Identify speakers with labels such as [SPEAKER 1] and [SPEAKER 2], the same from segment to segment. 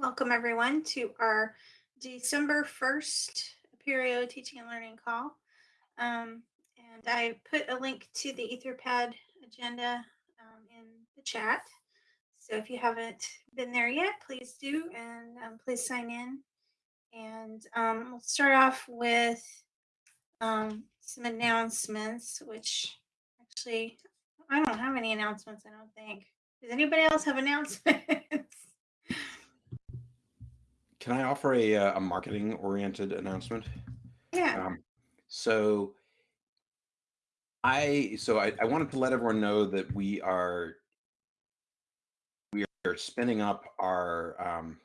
[SPEAKER 1] Welcome everyone to our December 1st Apereo Teaching and Learning call. Um, and I put a link to the Etherpad agenda um, in the chat. So if you haven't been there yet, please do and um, please sign in. And um, we'll start off with um, some announcements, which actually I don't have any announcements, I don't think. Does anybody else have announcements?
[SPEAKER 2] Can I offer a, uh, a marketing oriented announcement?
[SPEAKER 1] Yeah.
[SPEAKER 2] Um, so I so I, I wanted to let everyone know that we are we are spinning up our um,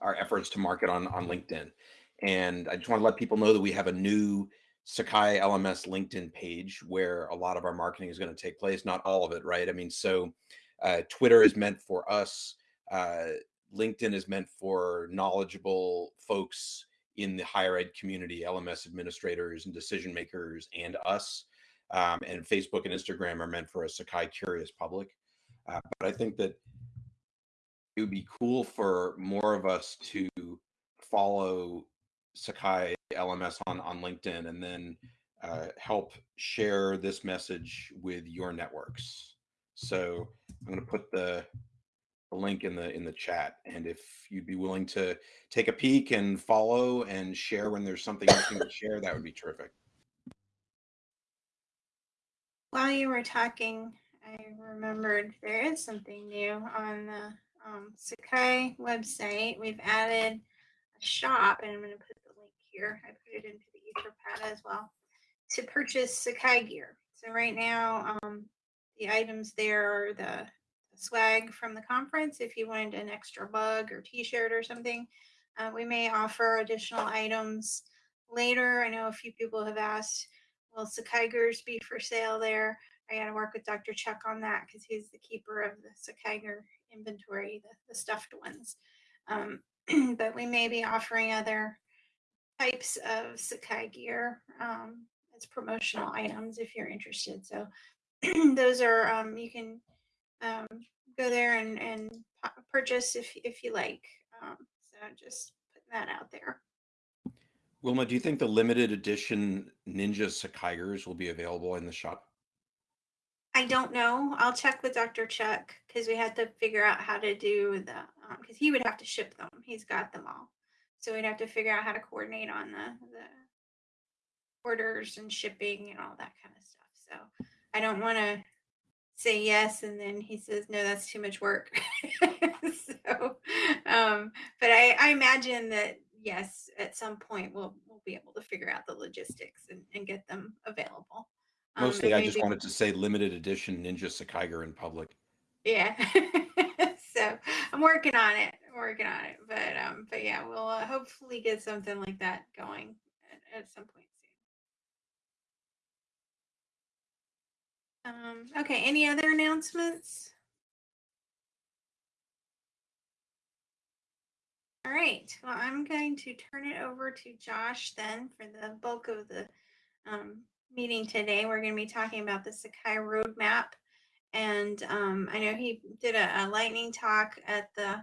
[SPEAKER 2] our efforts to market on on LinkedIn, and I just want to let people know that we have a new Sakai LMS LinkedIn page where a lot of our marketing is going to take place. Not all of it, right? I mean, so uh, Twitter is meant for us. Uh, LinkedIn is meant for knowledgeable folks in the higher ed community, LMS administrators and decision makers, and us. Um, and Facebook and Instagram are meant for a Sakai curious public. Uh, but I think that it would be cool for more of us to follow Sakai LMS on, on LinkedIn and then uh, help share this message with your networks. So I'm going to put the a link in the in the chat and if you'd be willing to take a peek and follow and share when there's something you can share that would be terrific.
[SPEAKER 1] While you were talking i remembered there is something new on the um, sakai website. We've added a shop and i'm going to put the link here. I put it into the etherpad as well to purchase sakai gear. So right now um, the items there are the swag from the conference if you wanted an extra mug or t-shirt or something. Uh, we may offer additional items later. I know a few people have asked, will Sakaigers be for sale there? I got to work with Dr. Chuck on that because he's the keeper of the Sakaiger inventory, the, the stuffed ones. Um, but we may be offering other types of Sakai gear um, as promotional items if you're interested. So those are, um, you can um, go there and, and purchase if, if you like. Um, so just putting that out there.
[SPEAKER 2] Wilma, do you think the limited edition Ninja Sakaigers will be available in the shop?
[SPEAKER 1] I don't know. I'll check with Dr. Chuck because we had to figure out how to do the because um, he would have to ship them. He's got them all, so we'd have to figure out how to coordinate on the the orders and shipping and all that kind of stuff. So I don't want to say yes and then he says no that's too much work. So um but i i imagine that yes at some point we'll we'll be able to figure out the logistics and, and get them available.
[SPEAKER 2] Um, mostly i just wanted to say limited edition ninja sakaiger in public.
[SPEAKER 1] Yeah. So i'm working on it I'm working on it but um but yeah we'll uh, hopefully get something like that going at, at some point Um, okay, any other announcements? All right, well, I'm going to turn it over to Josh then for the bulk of the um, meeting today. We're going to be talking about the Sakai roadmap. And um, I know he did a, a, lightning talk at the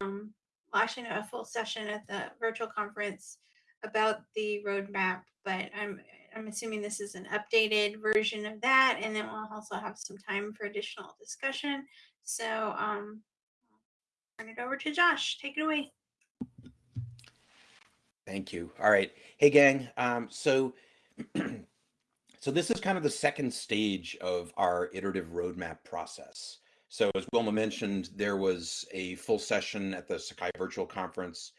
[SPEAKER 1] um, Washington, a full session at the virtual conference about the roadmap, but I'm I'm assuming this is an updated version of that, and then we'll also have some time for additional discussion. So um, turn it over to Josh. Take it away.
[SPEAKER 2] Thank you. All right. Hey, gang. Um, so, so this is kind of the second stage of our iterative roadmap process. So as Wilma mentioned, there was a full session at the Sakai Virtual Conference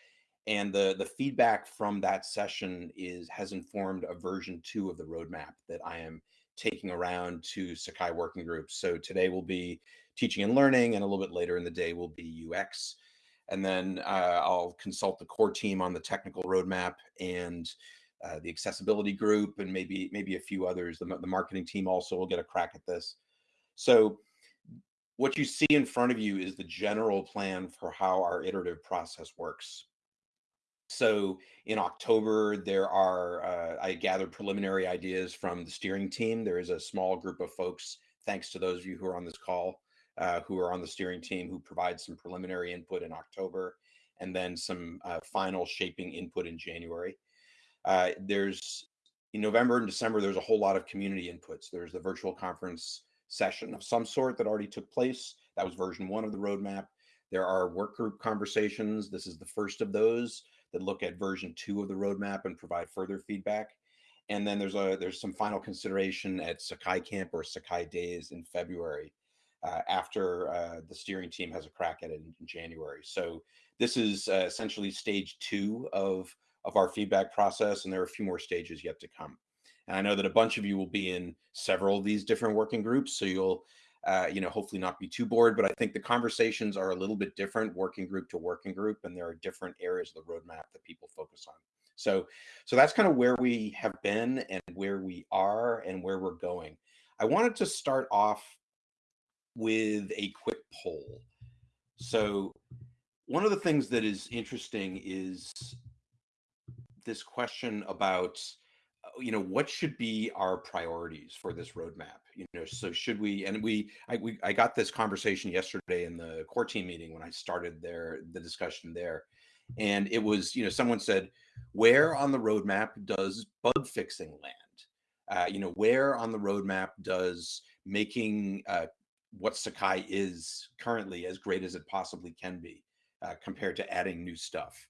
[SPEAKER 2] and the the feedback from that session is has informed a version two of the roadmap that I am taking around to Sakai working groups. So today will be teaching and learning, and a little bit later in the day will be UX, and then uh, I'll consult the core team on the technical roadmap and uh, the accessibility group, and maybe maybe a few others. The, the marketing team also will get a crack at this. So what you see in front of you is the general plan for how our iterative process works. So in October, there are, uh, I gathered preliminary ideas from the steering team. There is a small group of folks, thanks to those of you who are on this call, uh, who are on the steering team who provide some preliminary input in October and then some uh, final shaping input in January. Uh, there's in November and December, there's a whole lot of community inputs. There's the virtual conference session of some sort that already took place. That was version one of the roadmap. There are work group conversations. This is the first of those that look at version two of the roadmap and provide further feedback. And then there's a there's some final consideration at Sakai Camp or Sakai Days in February uh, after uh, the steering team has a crack at it in, in January. So this is uh, essentially stage two of of our feedback process, and there are a few more stages yet to come. And I know that a bunch of you will be in several of these different working groups, so you'll uh, you know, hopefully not be too bored, but I think the conversations are a little bit different working group to working group, and there are different areas of the roadmap that people focus on. So, so that's kind of where we have been and where we are and where we're going. I wanted to start off with a quick poll. So, one of the things that is interesting is this question about you know what should be our priorities for this roadmap you know so should we and we i we, i got this conversation yesterday in the core team meeting when i started there the discussion there and it was you know someone said where on the roadmap does bug fixing land? Uh, you know where on the roadmap does making uh, what sakai is currently as great as it possibly can be uh, compared to adding new stuff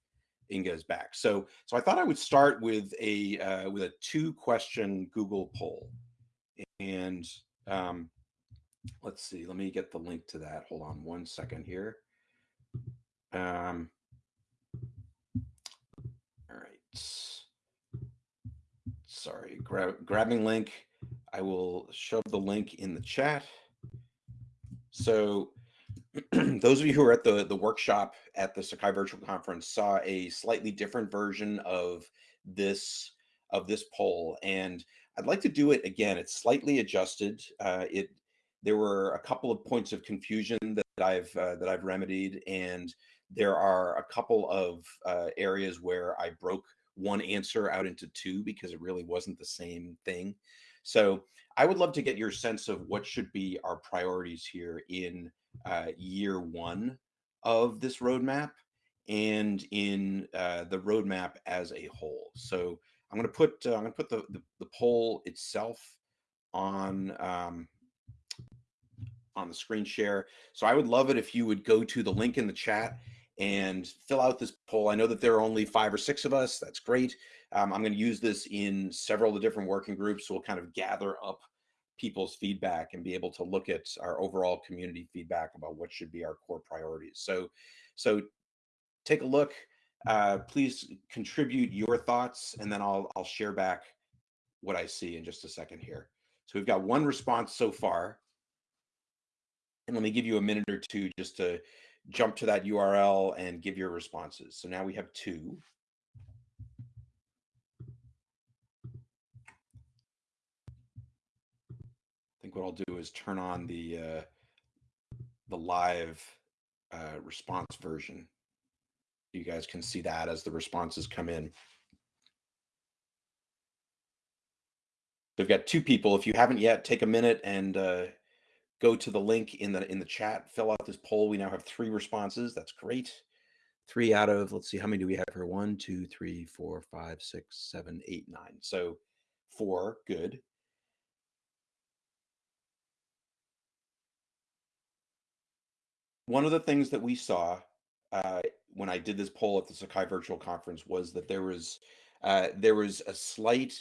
[SPEAKER 2] Inga is back. So, so I thought I would start with a uh, with a two question Google poll, and um, let's see. Let me get the link to that. Hold on one second here. Um, all right. Sorry, grab, grabbing link. I will shove the link in the chat. So those of you who are at the, the workshop at the Sakai Virtual Conference saw a slightly different version of this of this poll, and I'd like to do it again. It's slightly adjusted. Uh, it there were a couple of points of confusion that I've uh, that I've remedied, and there are a couple of uh, areas where I broke one answer out into two because it really wasn't the same thing. So I would love to get your sense of what should be our priorities here in uh, year one of this roadmap and in uh, the roadmap as a whole. So I'm going to put uh, I'm going to put the, the, the poll itself on um, on the screen share. So I would love it if you would go to the link in the chat and fill out this poll. I know that there are only five or six of us. That's great. Um, I'm going to use this in several of the different working groups. So we'll kind of gather up people's feedback and be able to look at our overall community feedback about what should be our core priorities. So, so take a look. Uh, please contribute your thoughts, and then I'll I'll share back what I see in just a second here. So we've got one response so far, and let me give you a minute or two just to jump to that URL and give your responses. So now we have two. Think what I'll do is turn on the uh, the live uh, response version. You guys can see that as the responses come in. We've got two people. If you haven't yet, take a minute and uh, go to the link in the in the chat. Fill out this poll. We now have three responses. That's great. Three out of let's see how many do we have here? One, two, three, four, five, six, seven, eight, nine. So four. Good. One of the things that we saw uh, when I did this poll at the Sakai Virtual Conference was that there was uh, there was a slight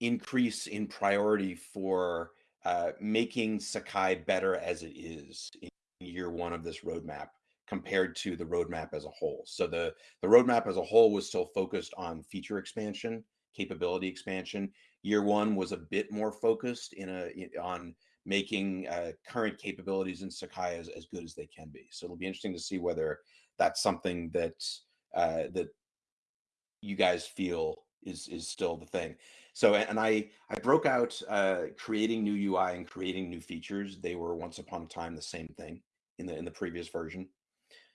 [SPEAKER 2] increase in priority for uh, making Sakai better as it is in year one of this roadmap compared to the roadmap as a whole. So the the roadmap as a whole was still focused on feature expansion, capability expansion. Year one was a bit more focused in a on making uh, current capabilities in Sakai as, as good as they can be. So it'll be interesting to see whether that's something that uh, that you guys feel is is still the thing. So and I I broke out uh, creating new UI and creating new features. They were once upon a time the same thing in the in the previous version.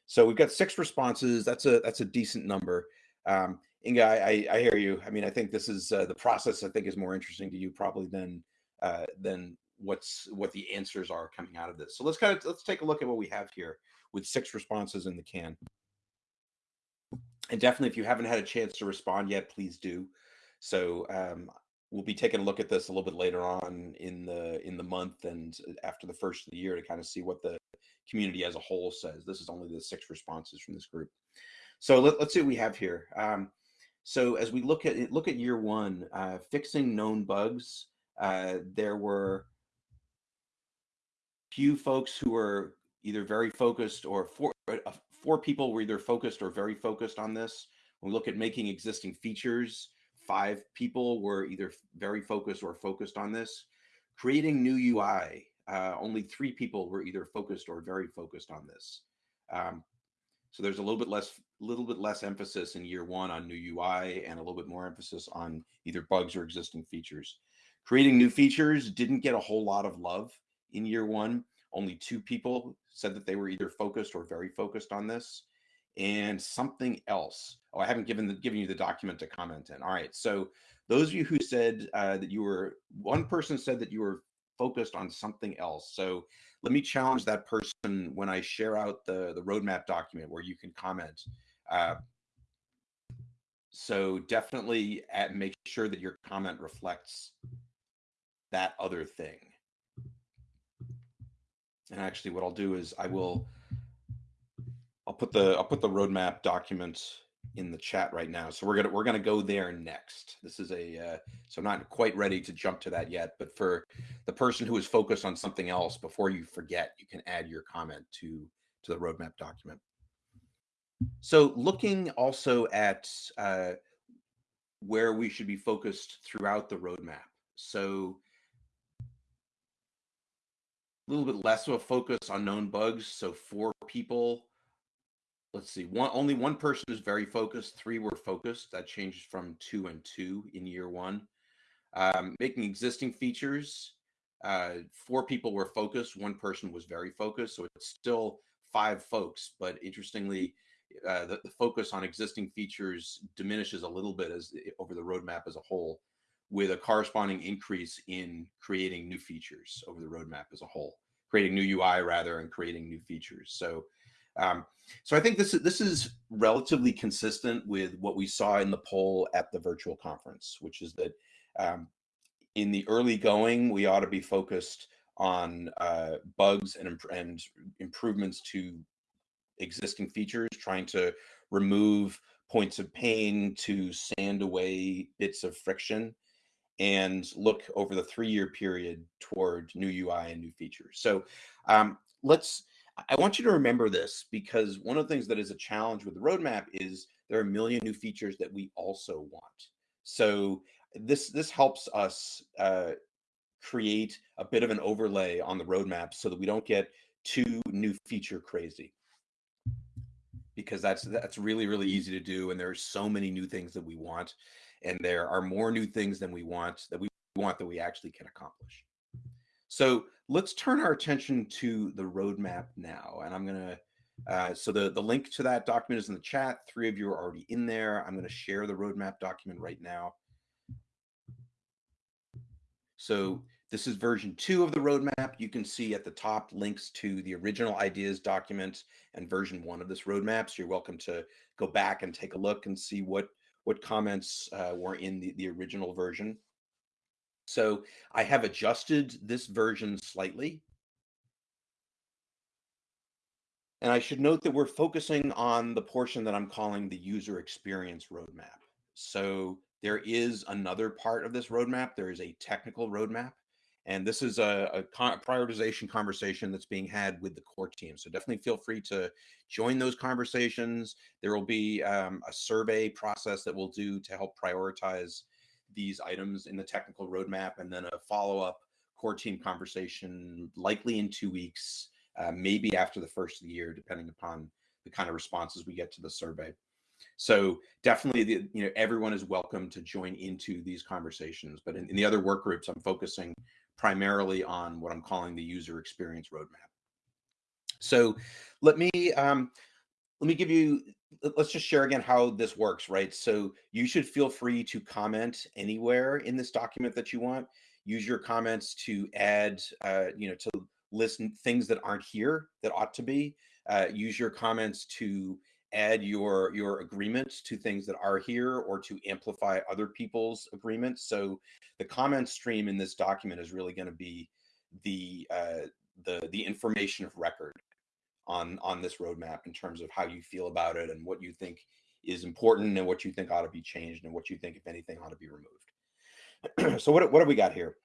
[SPEAKER 2] So we've got six responses. That's a that's a decent number. Um, Inga, I, I hear you. I mean, I think this is uh, the process. I think is more interesting to you probably than uh, than what's what the answers are coming out of this. So let's kind of let's take a look at what we have here with six responses in the can. And definitely, if you haven't had a chance to respond yet, please do. So um, we'll be taking a look at this a little bit later on in the in the month and after the first of the year to kind of see what the community as a whole says. This is only the six responses from this group. So let, us see what we have here. Um, so as we look at look at year one, uh, fixing known bugs, uh, there were few folks who were either very focused or four, uh, four people were either focused or very focused on this. When we look at making existing features, five people were either very focused or focused on this. Creating new UI, uh, only three people were either focused or very focused on this. Um, so there's a little bit less, little bit less emphasis in year one on new UI and a little bit more emphasis on either bugs or existing features. Creating new features didn't get a whole lot of love in year one. Only two people said that they were either focused or very focused on this. And something else. Oh, I haven't given the, given you the document to comment in. All right. So those of you who said uh, that you were, one person said that you were focused on something else. So let me challenge that person when I share out the, the roadmap document where you can comment. Uh, so definitely at, make sure that your comment reflects that other thing. And actually what I'll do is I will, I'll put the, I'll put the roadmap document in the chat right now. So we're gonna we're gonna go there next. This is a uh, so I'm not quite ready to jump to that yet. But for the person who is focused on something else, before you forget, you can add your comment to to the roadmap document. So looking also at uh, where we should be focused throughout the roadmap. So little bit less of a focus on known bugs. So four people let's see one only one person is very focused three were focused that changes from two and two in year one um, making existing features uh, four people were focused one person was very focused so it's still five folks but interestingly uh, the, the, focus on existing features diminishes a little bit as over the roadmap as a whole with a corresponding increase in creating new features over the roadmap as a whole creating new ui rather and creating new features. So um, so I think this is this is relatively consistent with what we saw in the poll at the virtual conference, which is that um, in the early going, we ought to be focused on uh, bugs and, and improvements to existing features, trying to remove points of pain, to sand away bits of friction, and look over the three-year period toward new UI and new features. So um, let's I want you to remember this because one of the things that is a challenge with the roadmap is there are a million new features that we also want. So this this helps us uh, create a bit of an overlay on the roadmap so that we don't get too new feature crazy because that's that's really really easy to do and there are so many new things that we want and there are more new things than we want that we want that we actually can accomplish so let's turn our attention to the roadmap now. And I'm going to, uh, so the, the link to that document is in the chat. Three of you are already in there. I'm going to share the roadmap document right now. So this is version two of the roadmap. You can see at the top links to the original ideas document and version one of this roadmap. So you're welcome to go back and take a look and see what, what comments uh, were in the, the original version. So I have adjusted this version slightly. And I should note that we're focusing on the portion that I'm calling the user experience roadmap. So there is another part of this roadmap. There is a technical roadmap. And this is a, a prioritization conversation that's being had with the core team. So definitely feel free to join those conversations. There will be um, a survey process that we'll do to help prioritize these items in the technical roadmap and then a follow-up core team conversation likely in two weeks uh, maybe after the first of the year depending upon the kind of responses we get to the survey so definitely the, you know everyone is welcome to join into these conversations but in, in the other work groups i'm focusing primarily on what i'm calling the user experience roadmap so let me um, let me give you let's just share again how this works, right? So you should feel free to comment anywhere in this document that you want. use your comments to add, uh, you know, to list things that aren't here that ought to be. Uh, use your comments to add your your agreements to things that are here or to amplify other people's agreements. So the comment stream in this document is really going to be the uh, the the information of record on on this roadmap in terms of how you feel about it and what you think is important and what you think ought to be changed and what you think, if anything, ought to be removed. so what what have we got here?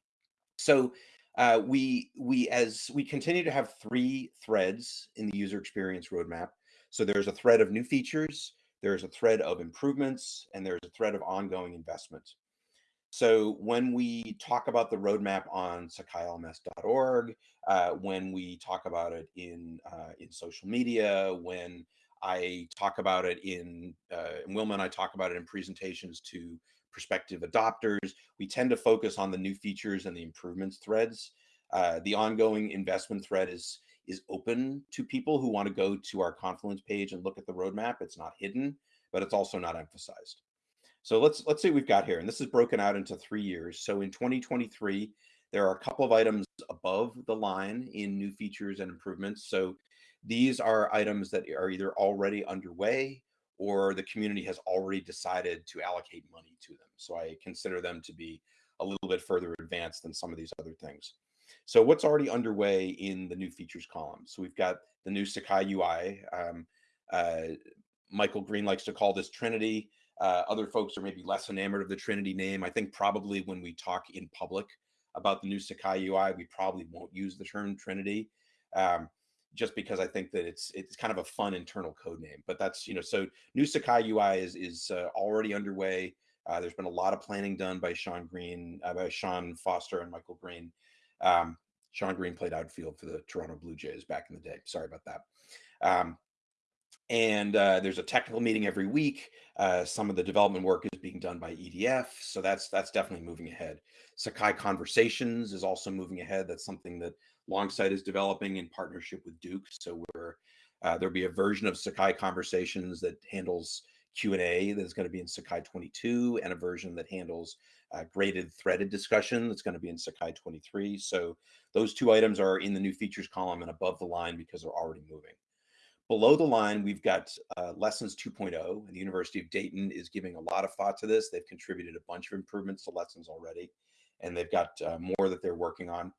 [SPEAKER 2] So uh, we we as we continue to have three threads in the user experience roadmap. So there's a thread of new features, there's a thread of improvements, and there's a thread of ongoing investment. So when we talk about the roadmap on sakailms.org, uh, when we talk about it in uh, in social media, when I talk about it in, uh, and Wilma and I talk about it in presentations to prospective adopters, we tend to focus on the new features and the improvements threads. Uh, the ongoing investment thread is is open to people who want to go to our Confluence page and look at the roadmap. It's not hidden, but it's also not emphasized. So let's let's see we've got here. And this is broken out into three years. So in 2023, there are a couple of items above the line in new features and improvements. So these are items that are either already underway or the community has already decided to allocate money to them. So I consider them to be a little bit further advanced than some of these other things. So what's already underway in the new features column? So we've got the new Sakai UI. Um, uh, Michael Green likes to call this Trinity. Uh, other folks are maybe less enamored of the Trinity name. I think probably when we talk in public about the new Sakai UI, we probably won't use the term Trinity, um, just because I think that it's it's kind of a fun internal code name. But that's you know so new Sakai UI is is uh, already underway. Uh, there's been a lot of planning done by Sean Green, uh, by Sean Foster and Michael Green. Um, Sean Green played outfield for the Toronto Blue Jays back in the day. Sorry about that. Um, and uh, there's a technical meeting every week. Uh, some of the development work is being done by EDF, so that's that's definitely moving ahead. Sakai Conversations is also moving ahead. That's something that Longsight is developing in partnership with Duke. So we're uh, there'll be a version of Sakai Conversations that handles Q&A that's going to be in Sakai 22 and a version that handles uh, graded threaded discussion that's going to be in Sakai 23. So those two items are in the new features column and above the line because they're already moving. Below the line, we've got uh, Lessons 2.0, and the University of Dayton is giving a lot of thought to this. They've contributed a bunch of improvements to Lessons already, and they've got uh, more that they're working on.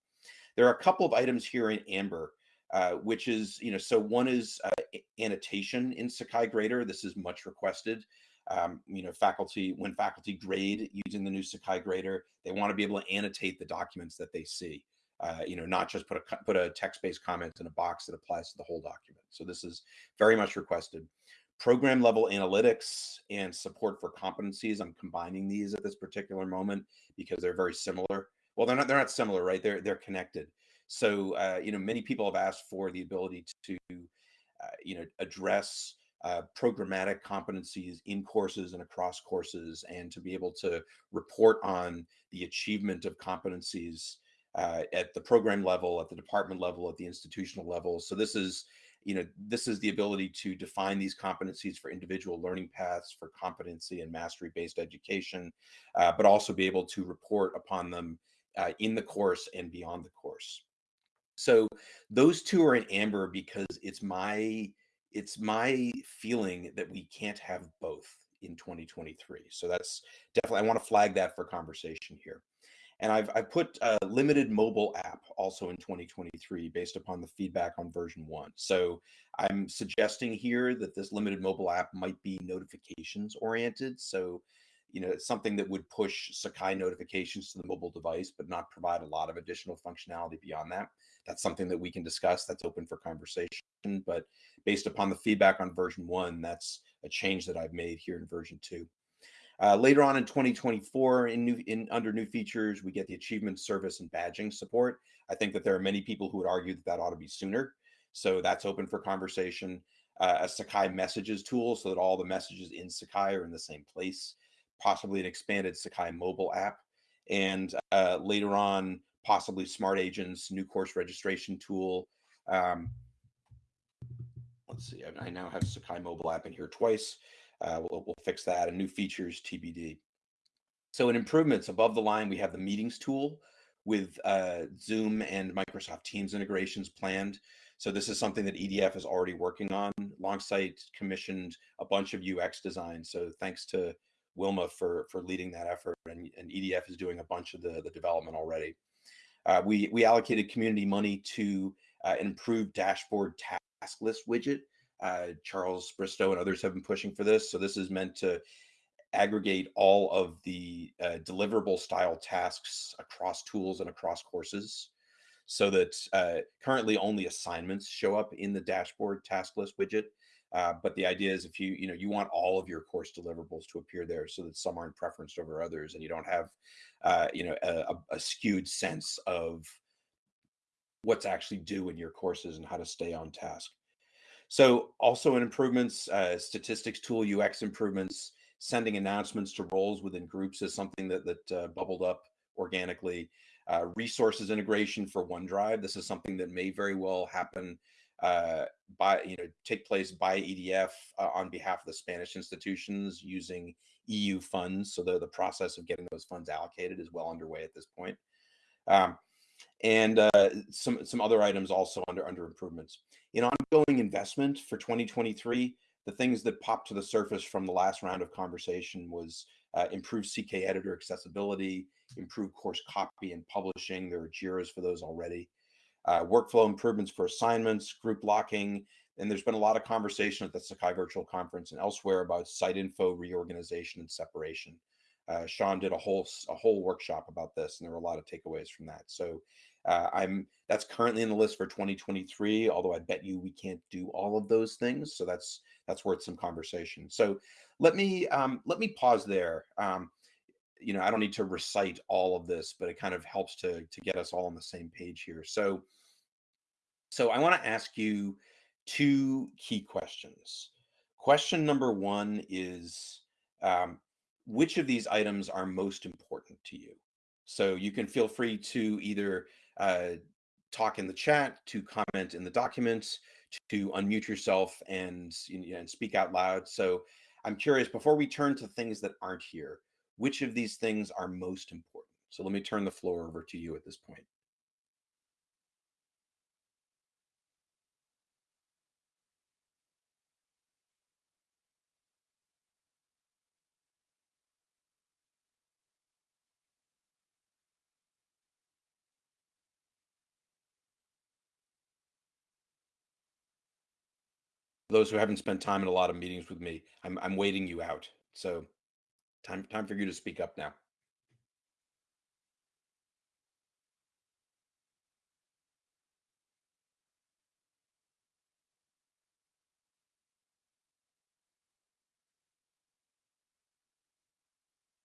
[SPEAKER 2] There are a couple of items here in Amber, uh, which is, you know, so one is uh, annotation in Sakai Grader. This is much requested. Um, you know, faculty, when faculty grade using the new Sakai Grader, they want to be able to annotate the documents that they see uh, you know, not just put a put a text-based comment in a box that applies to the whole document. So this is very much requested. Program level analytics and support for competencies. I'm combining these at this particular moment because they're very similar. Well, they're not. They're not similar, right? They're they're connected. So uh, you know, many people have asked for the ability to, uh, you know, address uh, programmatic competencies in courses and across courses, and to be able to report on the achievement of competencies uh, at the program level, at the department level, at the institutional level. So this is, you know, this is the ability to define these competencies for individual learning paths, for competency and mastery-based education, uh, but also be able to report upon them uh, in the course and beyond the course. So those two are in amber because it's my it's my feeling that we can't have both in 2023. So that's definitely I want to flag that for conversation here. And I've, I've put a limited mobile app also in 2023 based upon the feedback on version one. So I'm suggesting here that this limited mobile app might be notifications oriented. So, you know, it's something that would push Sakai notifications to the mobile device, but not provide a lot of additional functionality beyond that. That's something that we can discuss. That's open for conversation. But based upon the feedback on version one, that's a change that I've made here in version two. Uh, later on in 2024, in new in under new features, we get the achievement service and badging support. I think that there are many people who would argue that that ought to be sooner. So that's open for conversation. Uh, a Sakai messages tool so that all the messages in Sakai are in the same place. Possibly an expanded Sakai mobile app, and uh, later on, possibly smart agents, new course registration tool. Um, let's see, I, I now have Sakai mobile app in here twice. Uh, we'll, we'll fix that and new features TBD. So in improvements above the line, we have the meetings tool, with uh, Zoom and Microsoft Teams integrations planned. So this is something that EDF is already working on. Longsight commissioned a bunch of UX designs. So thanks to Wilma for for leading that effort, and, and EDF is doing a bunch of the, the development already. Uh, we we allocated community money to uh, improve dashboard task list widget. Uh, Charles Bristow and others have been pushing for this. So this is meant to aggregate all of the uh, deliverable style tasks across tools and across courses so that uh, currently only assignments show up in the dashboard task list widget. Uh, but the idea is if you, you know, you want all of your course deliverables to appear there so that some aren't preferenced over others and you don't have, uh, you know, a, a skewed sense of what's actually due in your courses and how to stay on task. So also in improvements, uh, statistics tool, UX improvements, sending announcements to roles within groups is something that, that uh, bubbled up organically. Uh, resources integration for OneDrive. This is something that may very well happen uh, by, you know, take place by EDF uh, on behalf of the Spanish institutions using EU funds. So the, the process of getting those funds allocated is well underway at this point. Um, and uh, some some other items also under under improvements. In ongoing investment for 2023, the things that popped to the surface from the last round of conversation was uh, improved CK editor accessibility, improved course copy and publishing. There are JIRAs for those already. Uh, workflow improvements for assignments, group locking, and there's been a lot of conversation at the Sakai Virtual Conference and elsewhere about site info reorganization and separation. Uh, Sean did a whole a whole workshop about this, and there were a lot of takeaways from that. So uh, I'm that's currently in the list for 2023. Although I bet you we can't do all of those things, so that's that's worth some conversation. So let me um, let me pause there. Um, you know, I don't need to recite all of this, but it kind of helps to to get us all on the same page here. So so I want to ask you two key questions. Question number one is um, which of these items are most important to you? So you can feel free to either uh, talk in the chat, to comment in the documents, to unmute yourself and, you know, and speak out loud. So I'm curious, before we turn to things that aren't here, which of these things are most important? So let me turn the floor over to you at this point. Those who haven't spent time in a lot of meetings with me, I'm I'm waiting you out. So time time for you to speak up now.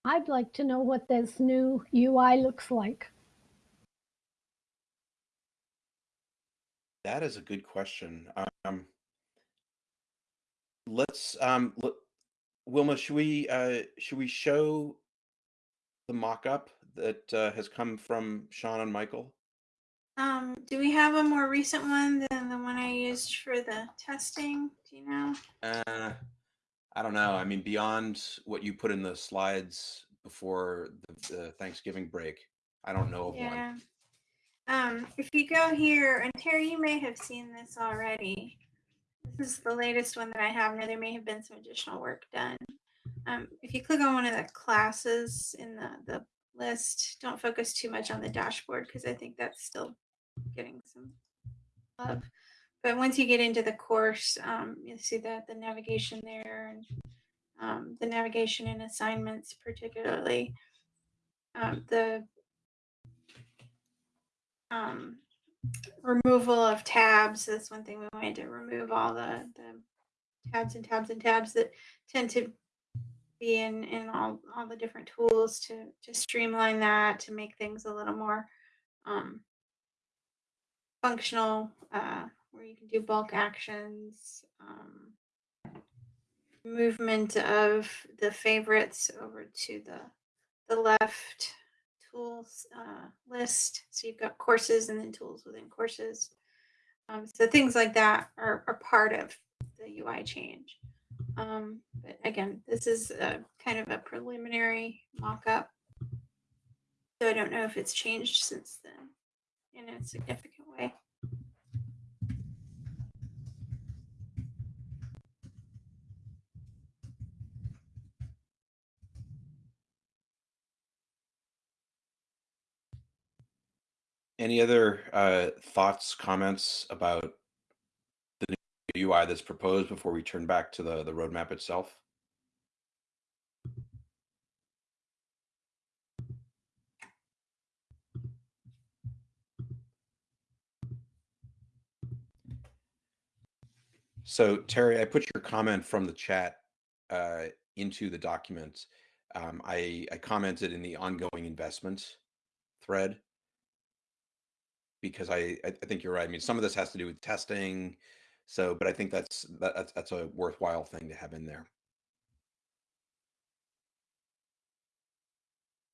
[SPEAKER 3] I'd like to know what this new UI looks like.
[SPEAKER 2] That is a good question. Um, let's um look, Wilma, should we uh should we show the mock-up that uh, has come from Sean and Michael?
[SPEAKER 1] Um, do we have a more recent one than the one I used for the testing? Do you know?
[SPEAKER 2] Uh, I don't know. I mean, beyond what you put in the slides before the, the Thanksgiving break, I don't know of
[SPEAKER 1] Yeah.
[SPEAKER 2] one.
[SPEAKER 1] Um, if you go here, and Terry, you may have seen this already. This is the latest one that I have. Now there may have been some additional work done. Um, if you click on one of the classes in the, the list, don't focus too much on the dashboard because I think that's still getting some love. But once you get into the course, um, you'll see that the navigation there and um, the navigation and assignments particularly. Um, the um, removal of tabs. That's one thing we wanted to remove all the, the tabs and tabs and tabs that tend to be in, in all, all the different tools to, to streamline that, to make things a little more um, functional, uh, where you can do bulk actions, um, movement of the favorites over to the the left tools uh, list. So you've got courses and then tools within courses. Um, so things like that are, are part of the UI change. Um, but again, this is a kind of a preliminary mock-up. So I don't know if it's changed since then in a significant way.
[SPEAKER 2] Any other uh, thoughts, comments about the new UI that's proposed before we turn back to the, the roadmap itself? So Terry, I put your comment from the chat uh, into the document. Um, I, I commented in the ongoing investment thread because I, I think you're right. I mean, some of this has to do with testing. So, but I think that's that, that's that's a worthwhile thing to have in there.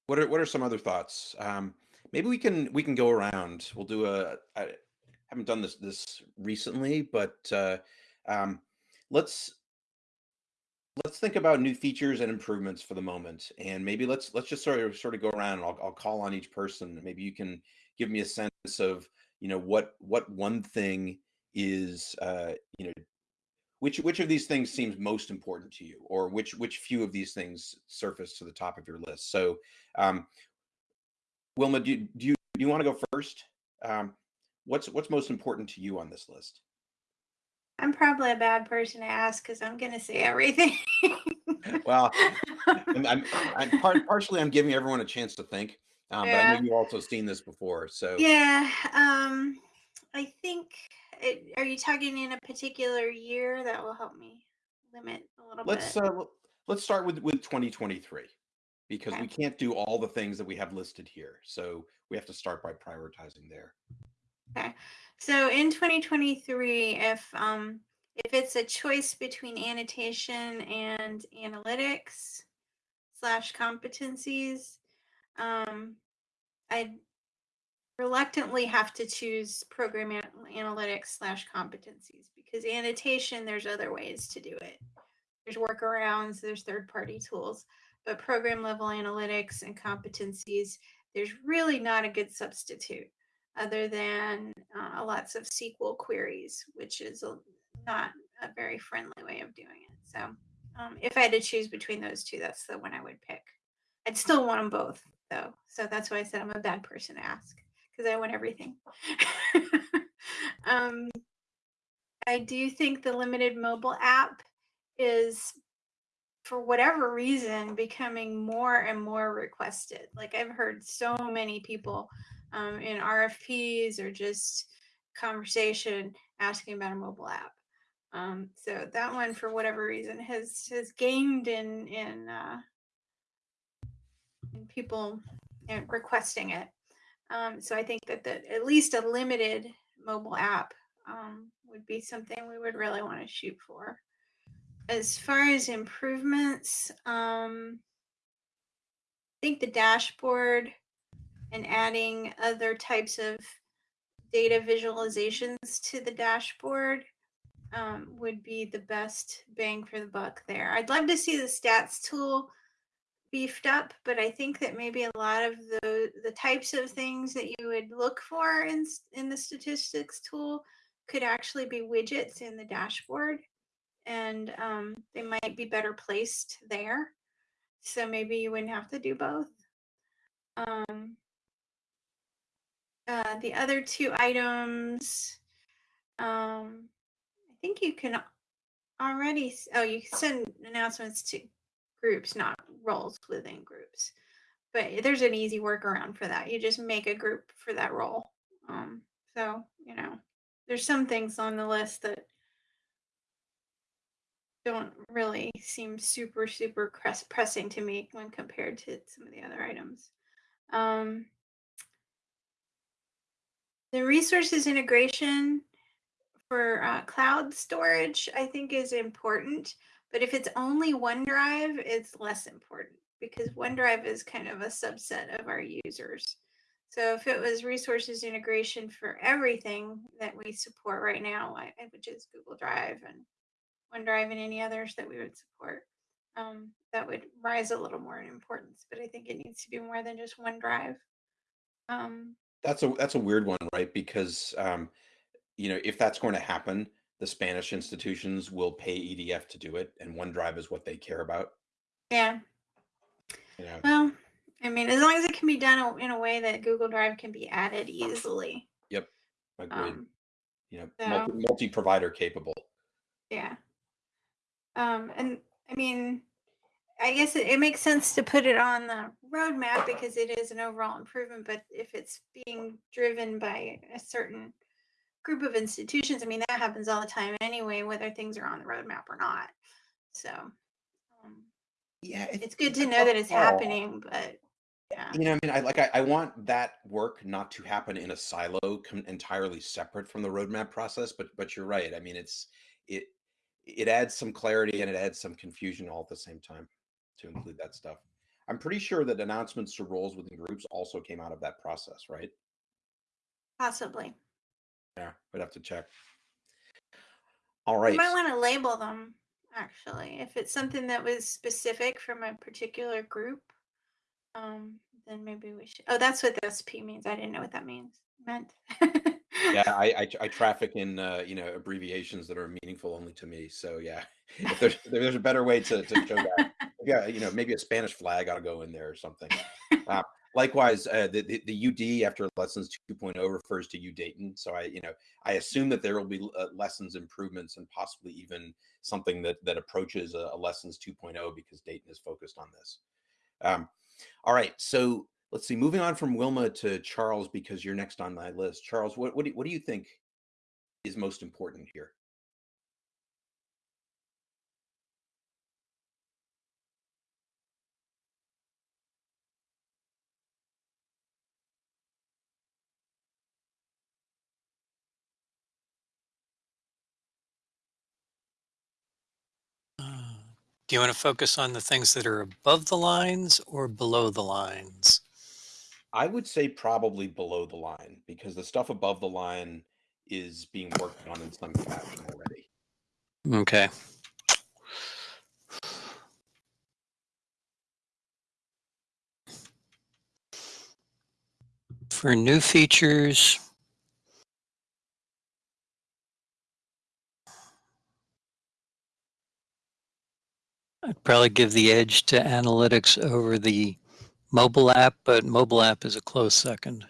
[SPEAKER 2] What are what are some other thoughts? Um, maybe we can we can go around. We'll do a. I haven't done this this recently, but uh, um, let's let's think about new features and improvements for the moment, and maybe let's let's just sort of sort of go around. And I'll I'll call on each person. Maybe you can give me a sense of you know what what one thing is uh, you know which which of these things seems most important to you, or which which few of these things surface to the top of your list. So, um, Wilma, do you, do you do you want to go first? Um, what's what's most important to you on this list?
[SPEAKER 1] I'm probably a bad person to ask because I'm going to say everything.
[SPEAKER 2] Well, I'm, I'm, I'm part, partially I'm giving everyone a chance to think, um, but I
[SPEAKER 1] Yeah.
[SPEAKER 2] know you've also seen this before. So
[SPEAKER 1] yeah. Um, I think, it, are you talking in a particular year? That will help me limit a little
[SPEAKER 2] let's
[SPEAKER 1] bit.
[SPEAKER 2] uh, let's start with with 2023 because
[SPEAKER 1] Okay.
[SPEAKER 2] we can't do all the things that we have listed here. So we have to start by prioritizing there.
[SPEAKER 1] Okay. So in 2023, if um if it's a choice between annotation and analytics slash competencies, um, I reluctantly have to choose program an- analytics slash competencies because annotation there's other ways to do it. There's workarounds, there's third party tools, but program level analytics and competencies, there's really not a good substitute other than uh, lots of SQL queries, which is a, not a very friendly way of doing it. So, um, if I had to choose between those two, that's the one I would pick. I'd still want them both, though. So that's why I said I'm a bad person to ask because I want everything. um, I do think the limited mobile app is for whatever reason becoming more and more requested like i've heard so many people um, in rfps or just conversation asking about a mobile app um, so that one for whatever reason has has gained in in, uh, people requesting it um, so i think that that at least a limited mobile app um, would be something we would really want to shoot for as far as improvements, um, I think the dashboard and adding other types of data visualizations to the dashboard um, would be the best bang for the buck there. I'd love to see the stats tool beefed up, but I think that maybe a lot of the the types of things that you would look for in in the statistics tool could actually be widgets in the dashboard and um, they might be better placed there. So maybe you wouldn't have to do both. Um, uh, the other two items, um, I think you can already. Oh, you can send announcements to groups, not roles within groups. But there's an easy workaround for that. You just make a group for that role. Um, so you know, there's some things on the list that don't really seem super super press, pressing to me when compared to some of the other items. Um, the resources integration for uh, cloud storage, I think, is important. But if it's only OneDrive, it's less important because OneDrive is kind of a subset of our users. So if it was resources integration for everything that we support right now, which is Google Drive and OneDrive and any others that we would support, um, that would rise a little more in importance. But I think it needs to be more than just OneDrive. Um,
[SPEAKER 2] That's a that's a weird one, right? Because um, you know, if that's going to happen, the Spanish institutions will pay EDF to do it, and OneDrive is what they care about.
[SPEAKER 1] yeah.
[SPEAKER 2] You know,
[SPEAKER 1] Well, I mean, as long as it can be done in a way that Google Drive can be added easily. Yep.
[SPEAKER 2] Agreed.
[SPEAKER 1] Um,
[SPEAKER 2] you know,
[SPEAKER 1] so-
[SPEAKER 2] multi, multi-provider capable.
[SPEAKER 1] yeah. Um, and I mean, I guess it, it makes sense to put it on the roadmap because it is an overall improvement. But if it's being driven by a certain group of institutions, I mean, that happens all the time anyway, whether things are on the roadmap or not. So um,
[SPEAKER 2] Yeah,
[SPEAKER 1] it's good to know that it's happening, but yeah.
[SPEAKER 2] You know, I mean, I like I, I want that work not to happen in a silo, com- entirely separate from the roadmap process. But but you're right. I mean, it's it it adds some clarity and it adds some confusion all at the same time to include that stuff. I'm pretty sure that announcements to roles within groups also came out of that process, right?
[SPEAKER 1] Possibly.
[SPEAKER 2] Yeah, we'd have to check. All right.
[SPEAKER 1] You might want to label them actually. If it's something that was specific from a particular group, um, then maybe we should. Oh, that's what the SP means. I didn't know what that means. Meant.
[SPEAKER 2] yeah, I, I I traffic in uh, you know abbreviations that are meaningful only to me. So yeah, if there's if there's a better way to, to show that, yeah, you know maybe a Spanish flag ought to go in there or something. Uh, likewise, uh, the, the the UD after lessons 2.0 refers to U Dayton. So I you know I assume that there will be uh, lessons improvements and possibly even something that that approaches a, a lessons 2.0 because Dayton is focused on this. Um, all right, so let's see. Moving on from Wilma to Charles because you're next on my list. Charles, what what do, what do you think is most important here?
[SPEAKER 4] Do you want to focus on the things that are above the lines or below the lines?
[SPEAKER 2] I would say probably below the line because the stuff above the line is being worked on in some fashion already.
[SPEAKER 4] Okay. For new features, I'd probably give the edge to analytics over the mobile app, but mobile app is a close second.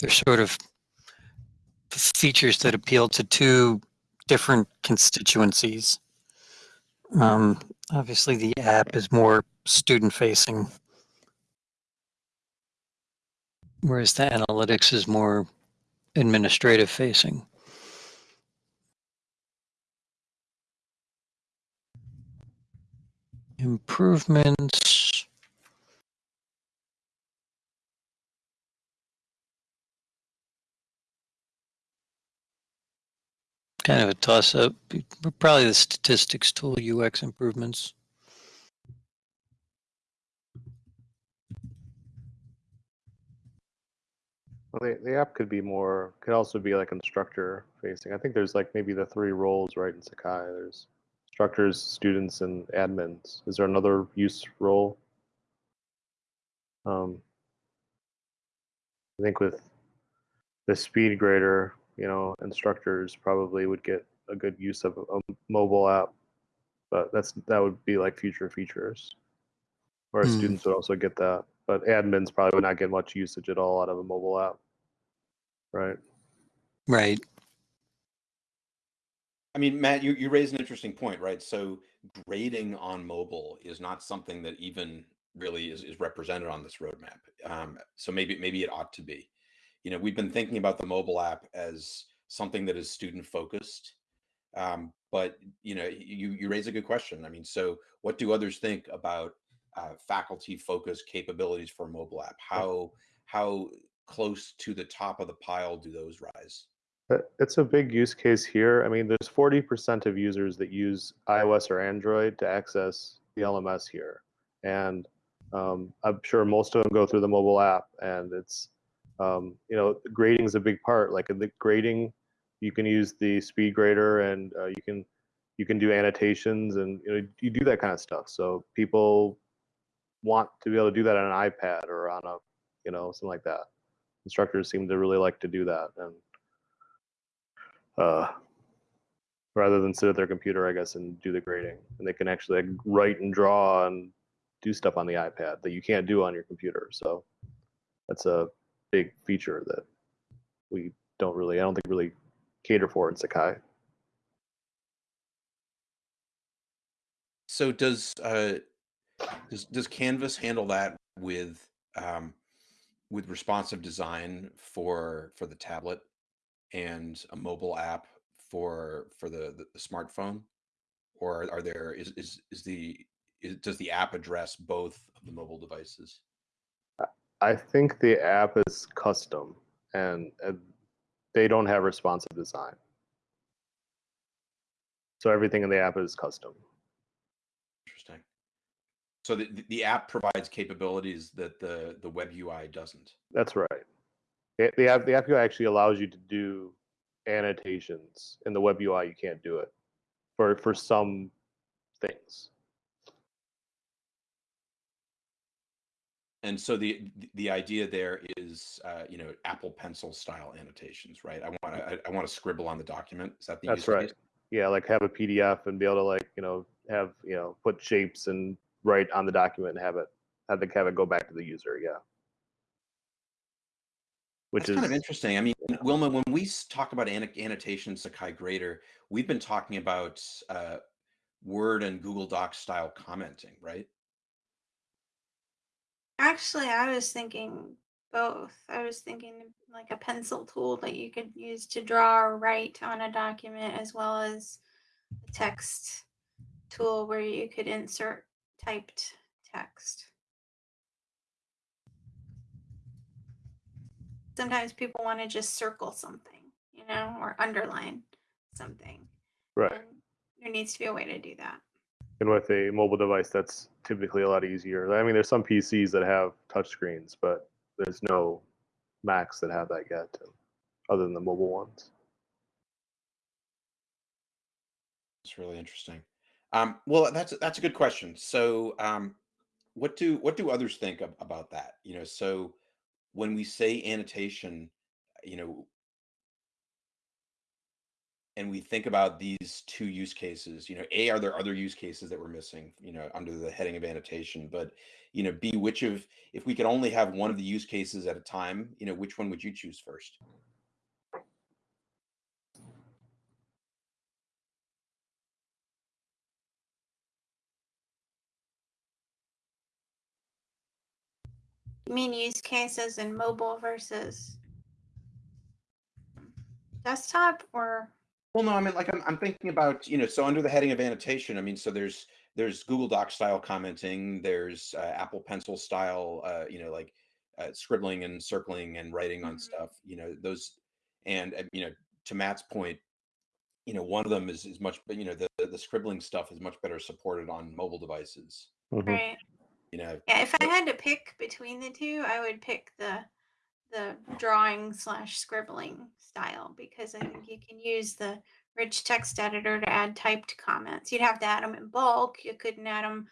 [SPEAKER 4] They're sort of features that appeal to two different constituencies. Um, obviously, the app is more student facing, whereas the analytics is more administrative Improvements. Kind of a toss up. Probably the statistics tool UX improvements.
[SPEAKER 5] Well, the, the app could be more, could also be like instructor facing. I think there's like maybe the three roles, right, in Sakai. There's instructors, students, and admins. Is there another use role? Um, I think with the speed grader, you know, instructors probably would get a good use of a, a mobile app, but that's that would be like future features. Whereas
[SPEAKER 4] Hmm.
[SPEAKER 5] students would also get that, but admins probably would not get much usage at all out of a mobile app. Right.
[SPEAKER 4] Right.
[SPEAKER 2] I mean, Matt, you, you raise an interesting point, right? So grading on mobile is not something that even really is, is represented on this roadmap. Um, so maybe maybe it ought to be. You know, we've been thinking about the mobile app as something that is student focused. Um, but you know, you you raise a good question. I mean, so what do others think about uh, faculty focused capabilities for a mobile app? How how close to the top of the pile do those rise?
[SPEAKER 5] But It's a big use case here. I mean, there's 40% of users that use iOS or Android to access the LMS here. And um, I'm sure most of them go through the mobile app. And it's, um, you know, grading is a big part. Like in the grading, you can use the speed grader and uh, you can you can do annotations and you know you do that kind of stuff. So people want to be able to do that on an iPad or on a you know something like that. instructors seem to really like to do that, and uh, rather than sit at their computer, I guess, and do the grading, and they can actually like, write and draw and do stuff on the iPad that you can't do on your computer. So that's a big feature that we don't really, I don't think really cater for in Sakai.
[SPEAKER 2] So does uh, does does Canvas handle that with um, with responsive design for for the tablet and a mobile app for for the the, smartphone, or are there is is is the is, does the app address both of the mobile devices?
[SPEAKER 5] I think the app is custom and uh, they don't have responsive design. So everything in the app is custom.
[SPEAKER 2] Interesting. So the the app provides capabilities that the the web UI doesn't.
[SPEAKER 5] That's right. The, the app the app UI actually allows you to do annotations in the web UI. You can't do it for for some things.
[SPEAKER 2] And so the the idea there is, uh, you know, Apple Pencil style annotations, right? I want to I, want to scribble on the document. Is that the
[SPEAKER 5] That's right.
[SPEAKER 2] case?
[SPEAKER 5] Yeah, like have a PDF and be able to like you know have you know put shapes and write on the document and have it have the have it go back to the user. Yeah. Which
[SPEAKER 2] That's
[SPEAKER 5] is
[SPEAKER 2] kind of interesting. I mean, Wilma, when we talk about anno- annotation Sakai Grader, we've been talking about uh, Word and Google Docs style commenting, right?
[SPEAKER 1] Actually, I was thinking both. I was thinking like a pencil tool that you could use to draw or write on a document, as well as a text tool where you could insert typed text. Sometimes people want to just circle something, you know, or underline something.
[SPEAKER 5] right.
[SPEAKER 1] And there needs to be a way to do that.
[SPEAKER 5] And with a mobile device, that's typically a lot easier. I mean, there's some PCs that have touchscreens, but there's no Macs that have that yet, other than the mobile ones.
[SPEAKER 2] It's really interesting. Um, well, that's that's a good question. So, um, what do what do others think ab- about that? You know, so when we say annotation, you know, and we think about these two use cases, you know, A, are there other use cases that we're missing, you know, under the heading of annotation? But, you know, B, which of, if we could only have one of the use cases at a time, you know, which one would you choose first?
[SPEAKER 1] You mean use cases in mobile versus desktop or
[SPEAKER 2] Well, no, I mean, like I'm, I'm thinking about, you know, so under the heading of annotation, I mean, so there's there's Google Doc style commenting, there's uh, Apple Pencil style, uh, you know, like uh, scribbling and circling and writing on
[SPEAKER 1] Mhm.
[SPEAKER 2] stuff, you know, those, and uh, you know, to Matt's point, you know, one of them is is much, you know, the the scribbling stuff is much better supported on mobile devices,
[SPEAKER 5] Mhm.
[SPEAKER 1] right?
[SPEAKER 2] You know.
[SPEAKER 1] Yeah, if I had to pick between the two, I would pick the the drawing slash scribbling style because I think you can use the rich text editor to add typed comments. You'd have to add them in bulk. You couldn't add them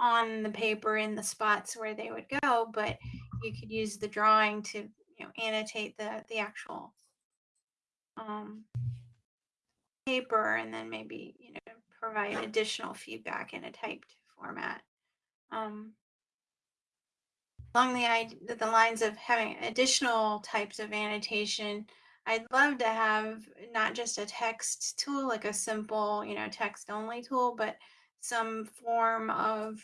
[SPEAKER 1] on the paper in the spots where they would go, but you could use the drawing to you know annotate the the actual um, paper and then maybe you know provide additional feedback in a typed format. Um, along the the lines of having additional types of annotation i'd love to have not just a text tool like a simple you know text only tool but some form of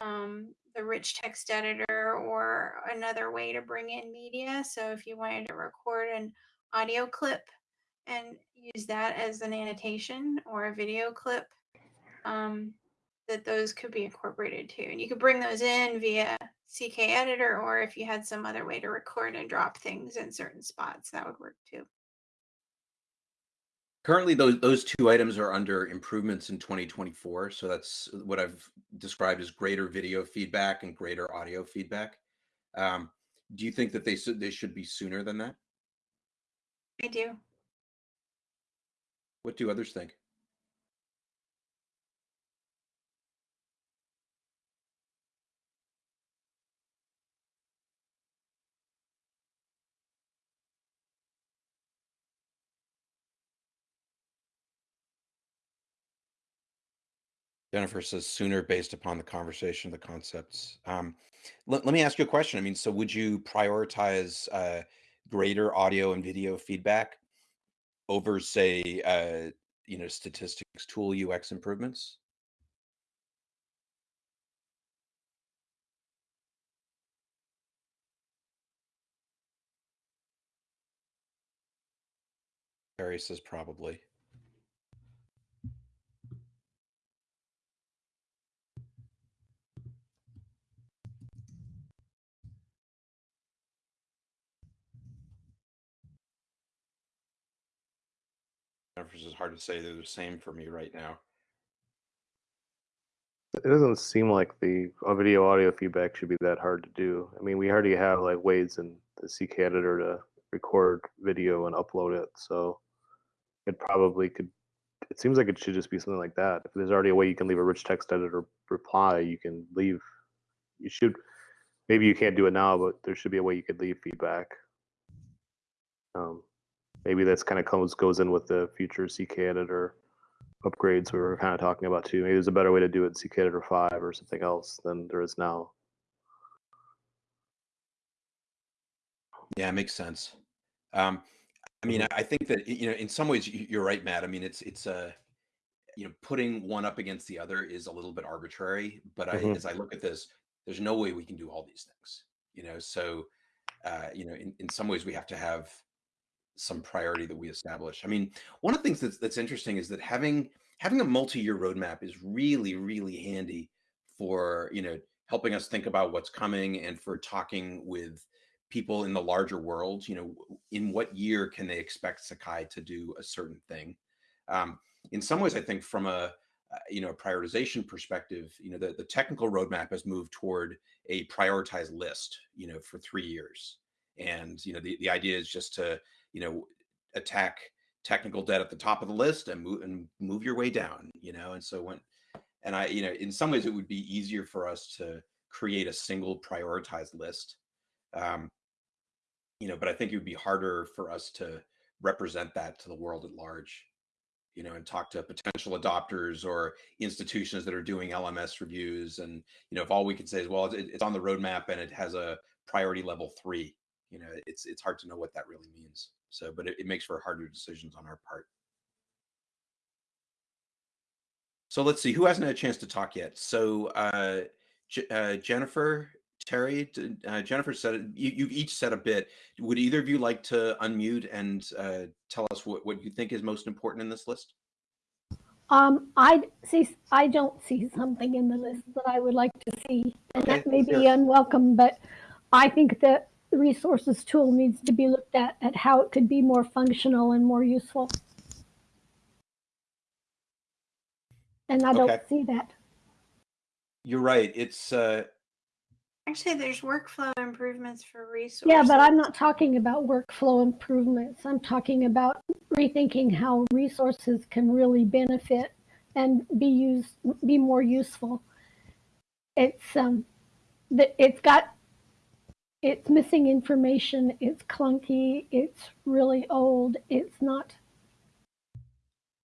[SPEAKER 1] um, the rich text editor or another way to bring in media so if you wanted to record an audio clip and use that as an annotation or a video clip um, that those could be incorporated too. And you could bring those in via CK editor, or if you had some other way to record and drop things in certain spots, that would work too.
[SPEAKER 2] Currently, those those two items are under improvements in 2024. So that's what I've described as Grader video feedback and Grader audio feedback. Um, do you think that they should they should be sooner than that?
[SPEAKER 1] I do.
[SPEAKER 2] What do others think? Jennifer says sooner based upon the conversation, the concepts. Um, let, let me ask you a question. I mean, so would you prioritize uh, Grader audio and video feedback over, say, uh, you know, statistics tool UX improvements? Harry says probably. Jennifer's is hard to say. They're the same for me right now.
[SPEAKER 5] It doesn't seem like the video audio feedback should be that hard to do. I mean, we already have like ways in the CK editor to record video and upload it, so it probably could. It seems like it should just be something like that. If there's already a way you can leave a rich text editor reply, you can leave. You should. Maybe you can't do it now, but there should be a way you could leave feedback. Um, maybe that's kind of comes goes in with the future CK editor upgrades we were kind of talking about too. Maybe there's a better way to do it in CK editor five or something else than there is now.
[SPEAKER 2] Yeah, it makes sense. Um, I mean, I I think that you know, in some ways, you're right, Matt. I mean, it's it's a you know, putting one up against the other is a little bit arbitrary. But I,
[SPEAKER 5] Mhm.
[SPEAKER 2] as I look at this, there's no way we can do all these things. You know, so uh, you know, in, in some ways, we have to have some priority that we establish. I mean, one of the things that's that's interesting is that having having a multi-year roadmap is really really handy for you know helping us think about what's coming and for talking with people in the larger world. You know, in what year can they expect Sakai to do a certain thing? Um, in some ways, I think from a uh, you know a prioritization perspective, you know the, the technical roadmap has moved toward a prioritized list. You know, for three years, and you know the, the idea is just to you know attack technical debt at the top of the list and move and move your way down you know and so when and i you know in some ways it would be easier for us to create a single prioritized list um you know but i think it would be harder for us to represent that to the world at large you know and talk to potential adopters or institutions that are doing lms reviews and you know if all we can say is well it, it's on the roadmap and it has a priority level three you know it's it's hard to know what that really means so but it, it makes for harder decisions on our part. So let's see who hasn't had a chance to talk yet? So uh, J- uh jennifer terry uh, jennifer said you, you've each said a bit. Would either of you like to unmute and uh, tell us what, what you think is most important in this list?
[SPEAKER 3] Um, I see, I don't see something in the list that I would like to see, and
[SPEAKER 2] Okay,
[SPEAKER 3] that may be
[SPEAKER 2] sure.
[SPEAKER 3] unwelcome, but I think that the resources tool needs to be looked at, at how it could be more functional and more useful. And I don't
[SPEAKER 2] Okay.
[SPEAKER 3] see that.
[SPEAKER 2] you're right it's uh
[SPEAKER 1] Actually, there's workflow improvements for resources.
[SPEAKER 3] Yeah, but I'm not talking about workflow improvements. I'm talking about rethinking how resources can really benefit and be used, be more useful. It's um, the, it's got, it's missing information. It's clunky. It's really old. It's not.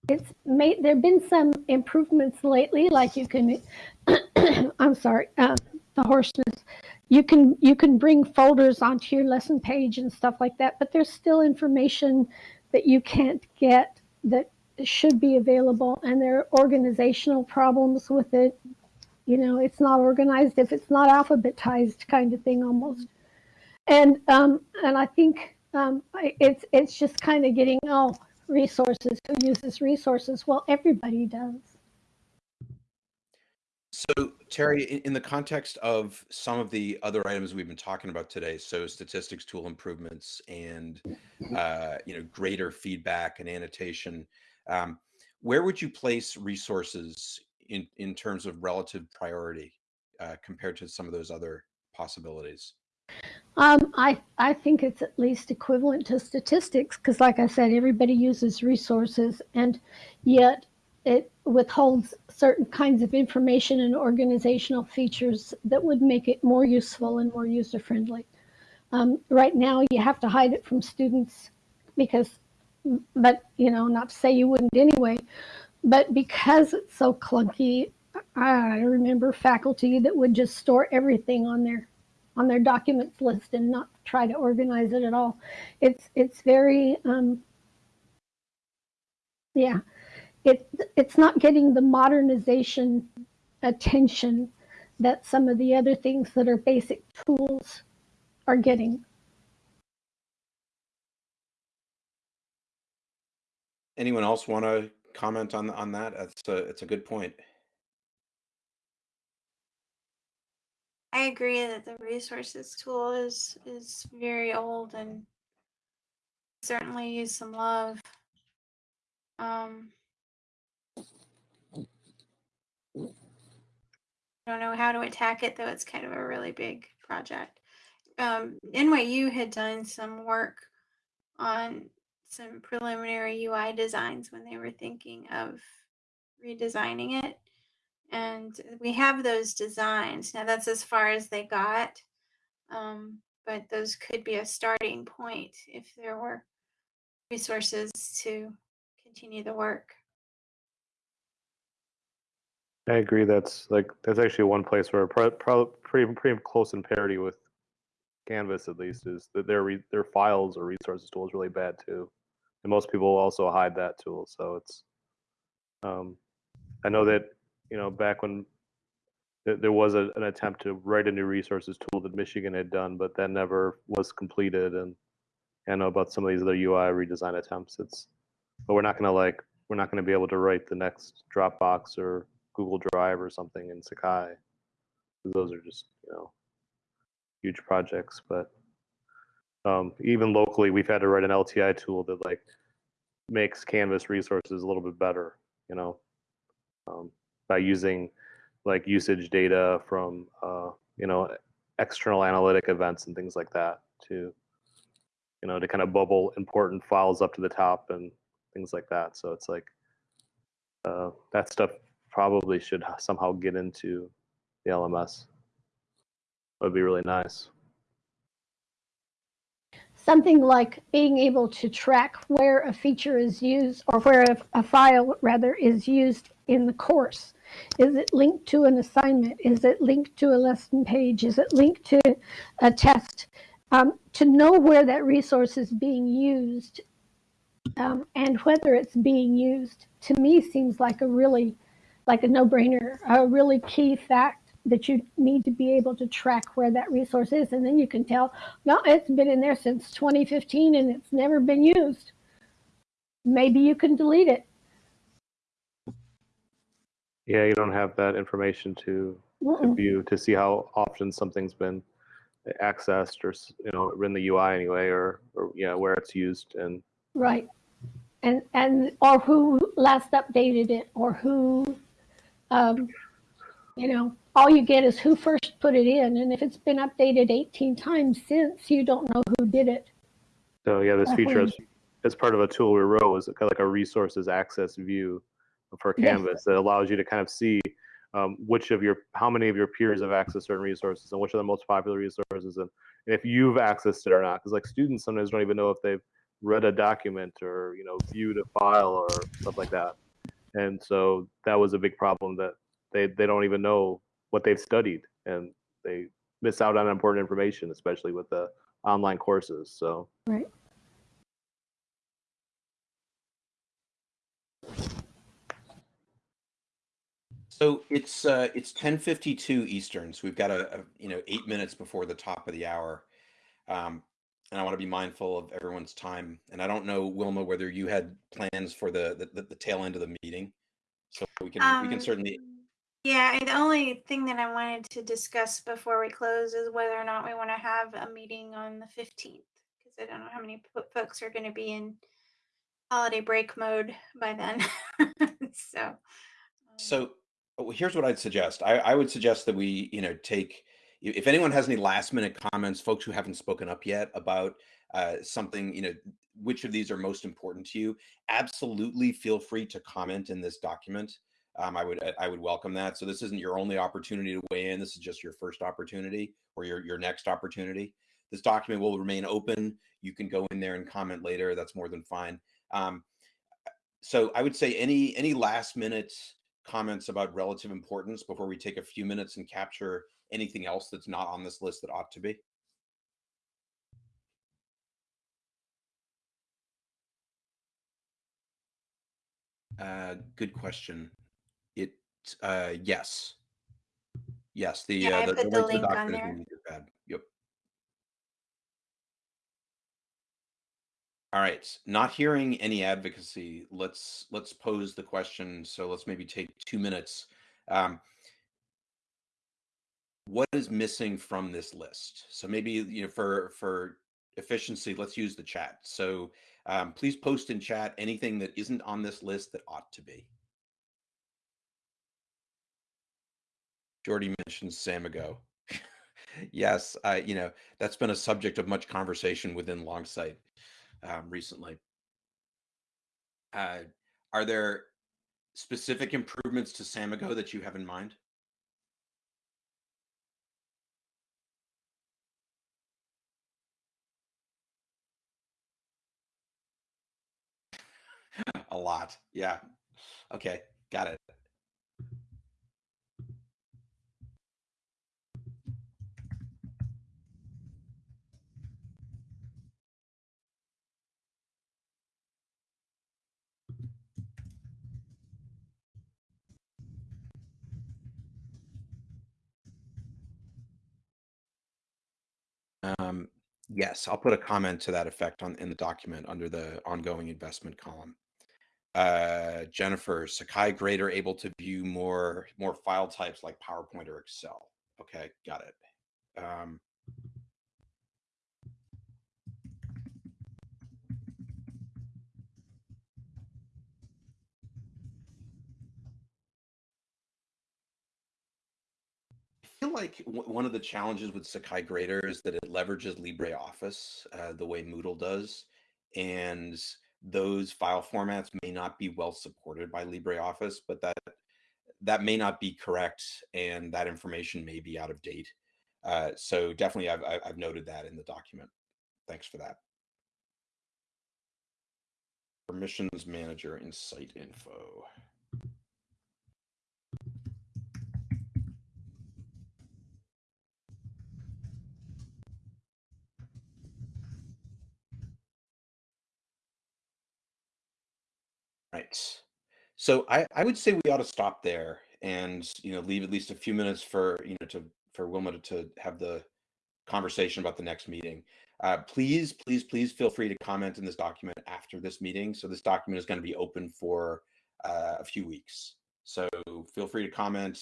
[SPEAKER 3] It's made. There've been some improvements lately, like you can. I'm sorry, uh, the hoarseness you can you can bring folders onto your lesson page and stuff like that but there's still information that you can't get that should be available and there are organizational problems with it you know it's not organized if it's not alphabetized kind of thing almost and um and i think um it's it's just kind of getting oh resources who uses resources? Well everybody does.
[SPEAKER 2] So, Terry, in, in the context of some of the other items we've been talking about today, so statistics tool improvements and uh, you know greater feedback and annotation, um, where would you place resources in in terms of relative priority uh, compared to some of those other possibilities?
[SPEAKER 3] Um, I, I think it's at least equivalent to statistics because, like I said, everybody uses resources and yet it withholds certain kinds of information and organizational features that would make it more useful and more user friendly. Um, right now, you have to hide it from students because, but you know, not to say you wouldn't anyway, but because it's so clunky, I remember faculty that would just store everything on their on their documents list and not try to organize it at all. It's it's very um, yeah, it it's not getting the modernization attention that some of the other things that are basic tools are getting.
[SPEAKER 2] Anyone else want to comment on on that? That's a it's a good point.
[SPEAKER 1] I agree that the resources tool is is very old and certainly use some love. Um, don't know how to attack it though. It's kind of a really big project. Um, NYU had done some work on some preliminary UI designs when they were thinking of redesigning it. And we have those designs. Now that's as far as they got. Um, but those could be a starting point if there were resources to continue the work.
[SPEAKER 5] I agree. That's like that's actually one place where pro, pretty pretty close in parity with Canvas at least is that their their files or resources tool is really bad too, and most people also hide that tool. So it's um, I know that you know back when th- there was a, an attempt to write a new resources tool that Michigan had done, but that never was completed. And I know about some of these other UI redesign attempts. It's but we're not gonna like we're not gonna be able to write the next Dropbox or Google Drive or something in Sakai. Those are just you know huge projects, but um, even locally, we've had to write an LTI tool that like makes Canvas resources a little bit better. You know, um, by using like usage data from uh, you know external analytic events and things like that to you know to kind of bubble important files up to the top and things like that. So it's like uh, that stuff probably should somehow get into the LMS. Would be really nice.
[SPEAKER 3] Something like being able to track where a feature is used or where a, a file rather is used in the course. Is it linked to an assignment? Is it linked to a lesson page? Is it linked to a test? Um, to know where that resource is being used um, and whether it's being used to me seems like a really like a no-brainer a really key fact that you need to be able to track where that resource is and then you can tell no it's been in there since 2015 and it's never been used maybe you can delete it
[SPEAKER 5] Yeah, you don't have that information to, to view to see how often something's been accessed or you know in the UI anyway, or or yeah where it's used and
[SPEAKER 3] right. And and or who last updated it or who um, you know all you get is who first put it in and if it's been updated 18 times since you don't know who did it.
[SPEAKER 5] So yeah this feature as, as part of a tool we wrote was kind of like a resources access view for
[SPEAKER 3] Yes.
[SPEAKER 5] Canvas that allows you to kind of see um, which of your how many of your peers have accessed certain resources and which are the most popular resources and, and if you've accessed it or not. Because like students sometimes don't even know if they've read a document or you know viewed a file or stuff like that. And so that was a big problem that they they don't even know what they've studied and they miss out on important information especially with the online courses so.
[SPEAKER 3] Right
[SPEAKER 2] So it's uh, it's ten fifty two Eastern. So we've got a, a you know eight minutes before the top of the hour, um, and I want to be mindful of everyone's time. And I don't know Wilma whether you had plans for the the, the tail end of the meeting, so we can we can
[SPEAKER 1] Um,
[SPEAKER 2] certainly
[SPEAKER 1] Yeah, the only thing that I wanted to discuss before we close is whether or not we want to have a meeting on the 15th, because I don't know how many folks are going to be in holiday break mode by then. so, um,
[SPEAKER 2] So well, here's what I'd suggest. I, I would suggest that we, you know, take if anyone has any last minute comments, folks who haven't spoken up yet about uh, something, you know, which of these are most important to you, absolutely feel free to comment in this document. Um, I would I would welcome that. So this isn't your only opportunity to weigh in. This is just your first opportunity or your your next opportunity. This document will remain open. You can go in there and comment later. That's more than fine. Um, so I would say any any last minute comments about relative importance before we take a few minutes and capture anything else that's not on this list that ought to be? Uh, good question. It, uh, yes. Yes, the,
[SPEAKER 1] Yeah,
[SPEAKER 2] uh,
[SPEAKER 1] I
[SPEAKER 2] the,
[SPEAKER 1] put
[SPEAKER 2] the
[SPEAKER 1] the
[SPEAKER 2] link
[SPEAKER 1] link on there.
[SPEAKER 2] in the pad. Yep. All right, not hearing any advocacy, let's, let's pose the question. So let's maybe take two minutes. Um, what is missing from this list? So maybe, you know, for, for efficiency, let's use the chat. So um, please post in chat anything that isn't on this list that ought to be. Jordy mentioned Samigo. yes, I, you know, that's been a subject of much conversation within Longsight um, recently. Uh, are there specific improvements to Samigo that you have in mind? a lot. Yeah. Okay. Got it. Um, yes, I'll put a comment to that effect on in the document under the ongoing investment column. Uh, Jennifer, Sakai Grader able to view more more file types like PowerPoint or Excel. Okay, got it. Um, feel like w- one of the challenges with Sakai Grader is that it leverages LibreOffice uh, the way Moodle does, and those file formats may not be well supported by LibreOffice, but that that may not be correct, and that information may be out of date. Uh, so definitely, I've I've noted that in the document. Thanks for that. Permissions manager in site info. Right. So I, I would say we ought to stop there and you know leave at least a few minutes for you know to for Wilma to, to have the conversation about the next meeting. Uh, please, please, please feel free to comment in this document after this meeting. So this document is going to be open for uh, a few weeks. So feel free to comment,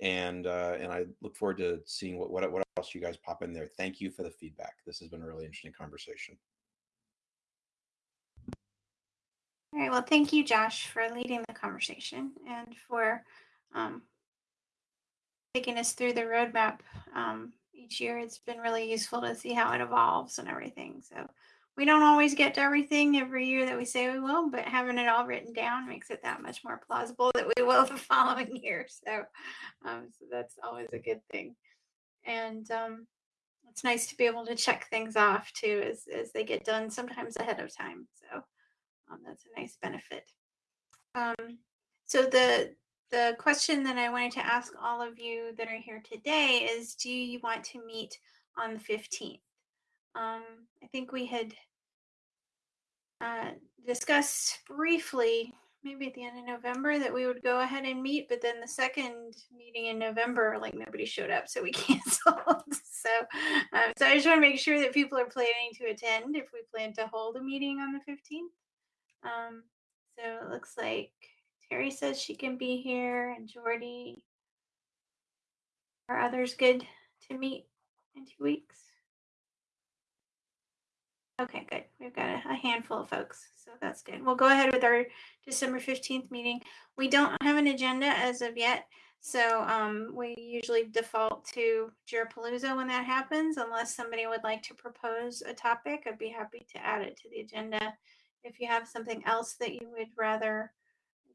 [SPEAKER 2] and uh, and I look forward to seeing what, what what else you guys pop in there. Thank you for the feedback. This has been a really interesting conversation.
[SPEAKER 1] All right. Well, thank you, Josh, for leading the conversation and for um, taking us through the roadmap um, each year. It's been really useful to see how it evolves and everything. So we don't always get to everything every year that we say we will, but having it all written down makes it that much more plausible that we will the following year. So, um, so that's always a good thing. And um, it's nice to be able to check things off too as, as they get done, sometimes ahead of time. So um, that's a nice benefit. Um, so the the question that I wanted to ask all of you that are here today is, do you want to meet on the fifteenth? Um, I think we had uh, discussed briefly, maybe at the end of November, that we would go ahead and meet, but then the second meeting in November, like nobody showed up, so we canceled. so, uh, so I just want to make sure that people are planning to attend if we plan to hold a meeting on the fifteenth. Um, so it looks like Terry says she can be here and Jordy. Are others good to meet in two weeks? Okay, good. We've got a, a handful of folks, so that's good. We'll go ahead with our December 15th meeting. We don't have an agenda as of yet, so um, we usually default to Jirapalooza when that happens, unless somebody would like to propose a topic. I'd be happy to add it to the agenda if you have something else that you would rather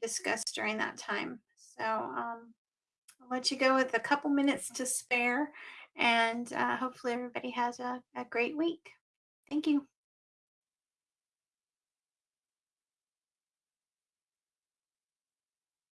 [SPEAKER 1] discuss during that time. So um, I'll let you go with a couple minutes to spare, and uh, hopefully everybody has a, a great week. Thank you.